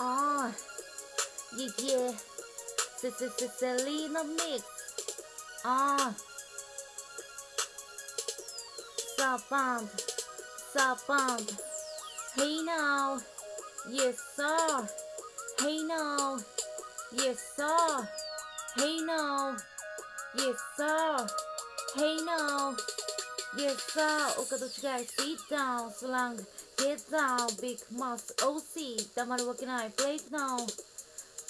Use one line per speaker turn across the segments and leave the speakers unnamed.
on. Yeah, yeah. This is Selena mix. Ah. bump, Saband. bump. Hey now. Yes, sir. Hey now. Yes, sir. Hey now. Yes, sir. Hey now. Yes, sir. Okadochi guys, sit down. Slang. Get down. Big mouth. OC. 黙るわけない。Break now.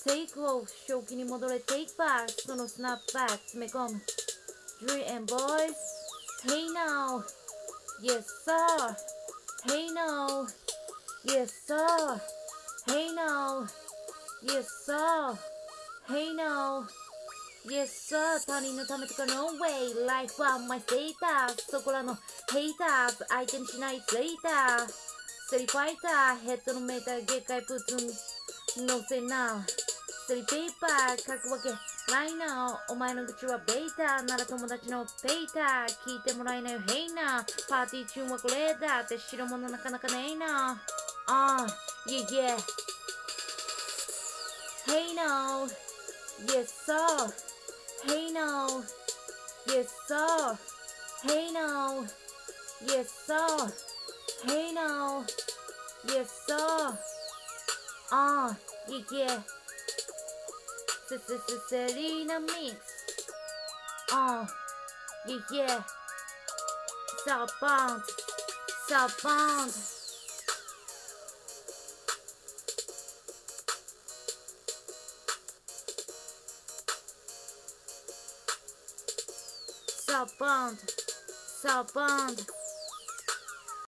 Take off. 正気に戻れ。Take back. そのスナップバック。詰め込む。Dream and boys. Hey now. Yes, sir. Hey now. Yes, sir. Hey now. Yes, sir. Hey now. Yes, sir. 他人のためとか No way. Life on my status. そこらの haters. 相手にしない later. Se li paita reto no meta gekai putun no senal. Se li peipa kaku wake. ライナーお前の口はベータなら友達のペイタ聞いてもらえないよヘイナパーティー中はこれだって白物なかなかねえなああいえいえヘイナー Yes sir Hey now Yes sir Hey now Yes sir Yes, sir. Ah, yeah, yeah. The Selena mix. Ah, yeah, yeah. Bound. So bound. So bound. So bound.